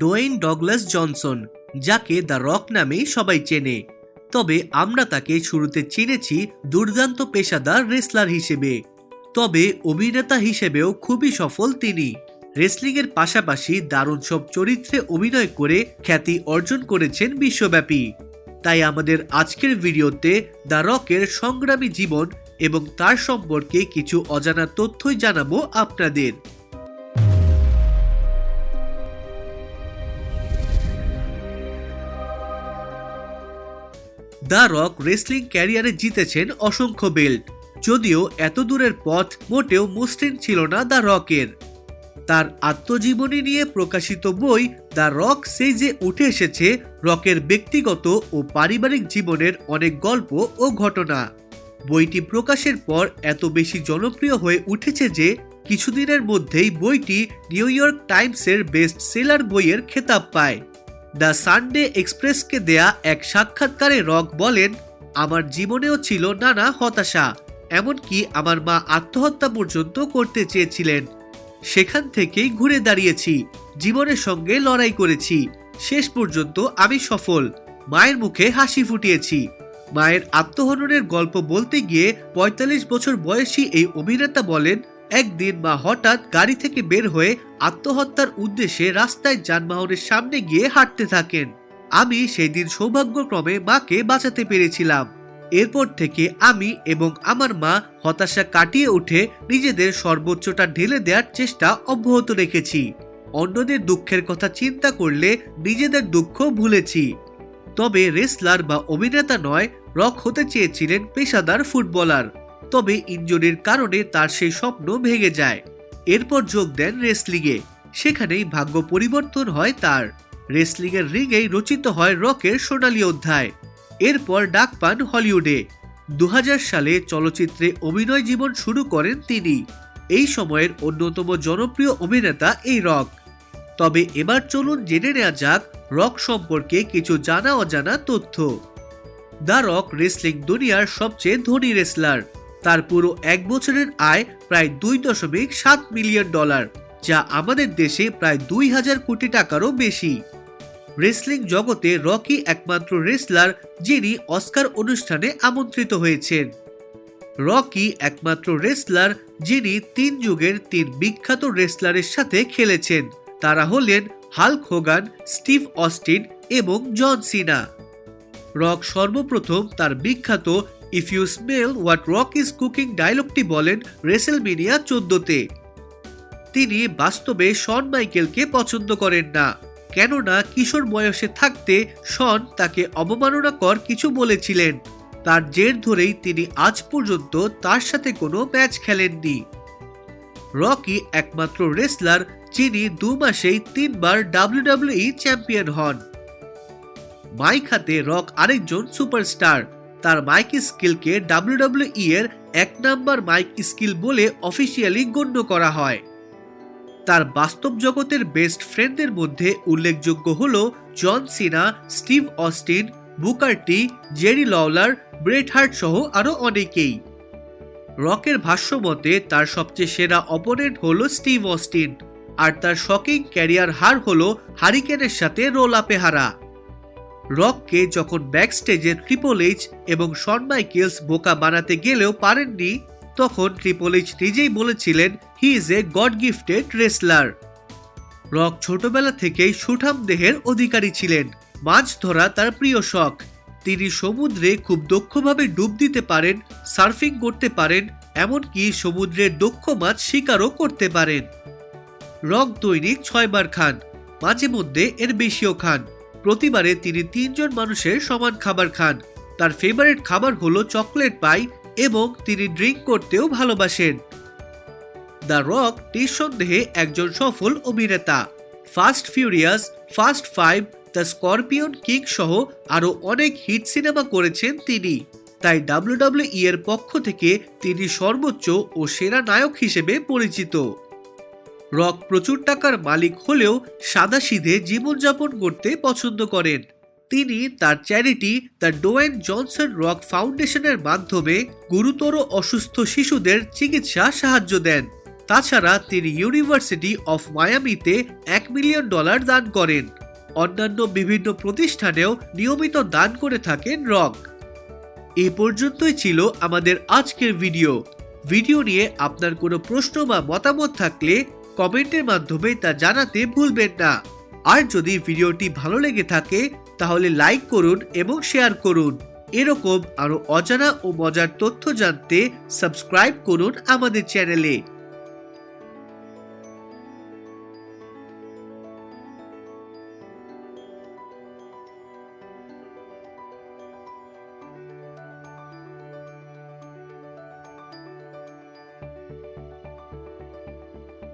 Dwayne Douglas Johnson, যাকে the Rock নামেই সবাই চেনে। তবে আমরা তাকে শুরুতে চিনেছি দুর্দান্ত পেশাদার রেসলার হিসেবে। তবে অভিনেতা হিসেবেও খুবই সফল তিনি। রেসলিংয়ের পাশাপাশি দারুণ সব চরিত্রে অভিনয় করে খ্যাতি অর্জন করেছেন বিশ্বব্যাপী। তাই আমাদের আজকের ভিডিওতে দ্য রকের সংগ্রামী জীবন এবং তার সম্পর্কে কিছু অজানা তথ্যই জানাব আপনাদের। দ্য রক রেসলিং ক্যারিয়ারে জিতেছেন অসংখ্য বেল্ট। যদিও এত দূরের পথ মোটেও মসৃণ ছিল না দ্য রকের। তার আত্মজীবনী নিয়ে প্রকাশিত বই দ্য রক সেই যে উঠে এসেছে রকের ব্যক্তিগত ও পারিবারিক জীবনের অনেক গল্প ও ঘটনা। বইটি প্রকাশের পর এত বেশি জনপ্রিয় হয়ে উঠেছে যে কিছুদিনের মধ্যেই বইটি নিউ ইয়র্ক টাইমসের বেস্ট সেলার বইয়ের খেতাব পায়। দ্য সানডে এক্সপ্রেসকে দেয়া এক সাক্ষাৎকারে রক বলেন, আমার জীবনেও ছিল নানা হতাশা, এমনকি আমার মা আত্মহত্যা পর্যন্ত করতে চেয়েছিলেন। সেখান থেকেই ঘুরে দাঁড়িয়েছি, জীবনের সঙ্গে লড়াই করেছি, শেষ পর্যন্ত আমি সফল, মায়ের মুখে হাসি ফুটিয়েছি। মায়ের আত্মহননের গল্প বলতে গিয়ে ৪৫ বছর বয়সী এই অভিনেতা বলেন একদিন মা হঠাৎ গাড়ি থেকে বের হয়ে আত্মহত্যার উদ্দেশ্যে রাস্তায় যানবাহনের সামনে গিয়ে হাঁটতে থাকেন। আমি সেই দিন সৌভাগ্যক্রমে মাকে বাঁচাতে পেরেছিলাম। এরপর থেকে আমি এবং আমার মা হতাশা কাটিয়ে উঠে নিজেদের সর্বোচ্চটা ঢেলে দেওয়ার চেষ্টা অব্যাহত রেখেছি। অন্যদের দুঃখের কথা চিন্তা করলে নিজেদের দুঃখ ভুলেছি। তবে রেসলার বা অভিনেতা নয়, রক হতে চেয়েছিলেন পেশাদার ফুটবলার। তবে ইঞ্জুরির কারণে তার সেই স্বপ্ন ভেঙে যায়। এরপর যোগ দেন রেসলিংয়ে। সেখানেই ভাগ্য পরিবর্তন হয় তার। রেসলিংয়ের রিংয়েই রচিত হয় রকের সোনালী অধ্যায়। এরপর ডাক পান হলিউডে। দু হাজার সালে চলচ্চিত্রে অভিনয় জীবন শুরু করেন তিনি। এই সময়ের অন্যতম জনপ্রিয় অভিনেতা এই রক। তবে এবার চলুন জেনে নেওয়া যাক রক সম্পর্কে কিছু জানা অজানা তথ্য। দ্য রক রেসলিং দুনিয়ার সবচেয়ে ধনী রেসলার। তার পুরো এক বছরের আয় প্রায় দুই দশমিক সাত মিলিয়ন ডলার, যা আমাদের দেশে প্রায় দুই হাজার কোটি টাকারও বেশি। রেসলিং জগতে রকি একমাত্র রেসলার যিনি অস্কার অনুষ্ঠানে আমন্ত্রিত হয়েছেন। রকি একমাত্র রেসলার যিনি তিন যুগের তিন বিখ্যাত রেসলারের সাথে খেলেছেন। তারা হলেন হাল্ক হোগান, স্টিভ অস্টিন এবং জন সিনা। রক সর্বপ্রথম তার বিখ্যাত if you smell what Rock is cooking ডায়লগটি বলেন রেসেলমিনিয়া চোদ্দতে। তিনি বাস্তবে শন মাইকেলকে পছন্দ করেন না। কেননা কিশোর বয়সে থাকতে শন তাকে অবমাননাকর কিছু বলেছিলেন। তার জের ধরেই তিনি আজ পর্যন্ত তার সাথে কোনো ম্যাচ খেলেননি। রকি একমাত্র রেসলার, যিনি দু মাসেই তিনবার ডাব্লিউডাব্লিউই চ্যাম্পিয়ন হন। মাইক হাতে রক আরেকজন সুপারস্টার। তার মাইক স্কিলকে ডাব্লিউডাব্লিউই এর এক নাম্বার মাইক স্কিল বলে অফিসিয়ালি গণ্য করা হয়। তার বাস্তব জগতের বেস্ট ফ্রেন্ডদের মধ্যে উল্লেখযোগ্য হল John Cena, Steve Austin Booker T Jerry Lawler, Bret Hart সহ আরও অনেকেই। রকের ভাষ্য মতে, তার সবচেয়ে সেরা অপোনেন্ট হল স্টিভ অস্টিন, আর তার শকিং ক্যারিয়ার হার হল হারিকেনের সাথে রোল আপে হারা রককে যখন ব্যাকস্টেজে ট্রিপল এইচ এবং শন মাইকেলস বোকা বানাতে গেলেও পারেননি, তখন ট্রিপল এইচ নিজেই বলেছিলেন he is a god gifted wrestler Rock ছোটবেলা থেকেই সুঠাম দেহের অধিকারী ছিলেন, মাছ ধরা তার প্রিয় শখ। তিনি সমুদ্রে খুব দক্ষভাবে ডুব দিতে পারেন, সার্ফিং করতে পারেন, এমনকি সমুদ্রের দক্ষ মাছ শিকারও করতে পারেন। রক দৈনিক ছয়বার খান, মাঝে মধ্যে এর বেশিও খান। প্রতিবারে তিনি তিনজন মানুষের সমান খাবার খান। তার ফেভারিট খাবার হলো চকলেট পাই এবং তিনি ড্রিঙ্ক করতেও ভালোবাসেন। দ্য রক নিঃসন্দেহে একজন সফল অভিনেতা। Fast Furious Fast Five the Scorpion King সহ আরও অনেক হিট সিনেমা করেছেন তিনি। তাই ডাব্লিউডাব্লিউই এর পক্ষ থেকে তিনি সর্বোচ্চ ও সেরা নায়ক হিসেবে পরিচিত। রক প্রচুর টাকার মালিক হলেও সাদাসিধে জীবনযাপন করতে পছন্দ করেন। তিনি তার charity, the Dwayne Johnson Rock ফাউন্ডেশনের মাধ্যমে গুরুতর অসুস্থ শিশুদের চিকিৎসা সাহায্য দেন। তাছাড়া তিনি ইউনিভার্সিটি অফ মায়ামিতে এক মিলিয়ন ডলার দান করেন। অন্যান্য বিভিন্ন প্রতিষ্ঠানেও নিয়মিত দান করে থাকেন রক। এ পর্যন্তই ছিল আমাদের আজকের ভিডিও। ভিডিও নিয়ে আপনার কোনো প্রশ্ন বা মতামত থাকলে কমেন্টের মাধ্যমে তা জানাতে ভুলবেন না। আর যদি ভিডিওটি ভালো লেগে থাকে, তাহলে লাইক করুন এবং শেয়ার করুন। এরকম আরও অজানা ও মজার তথ্য জানতে সাবস্ক্রাইব করুন আমাদের চ্যানেলে।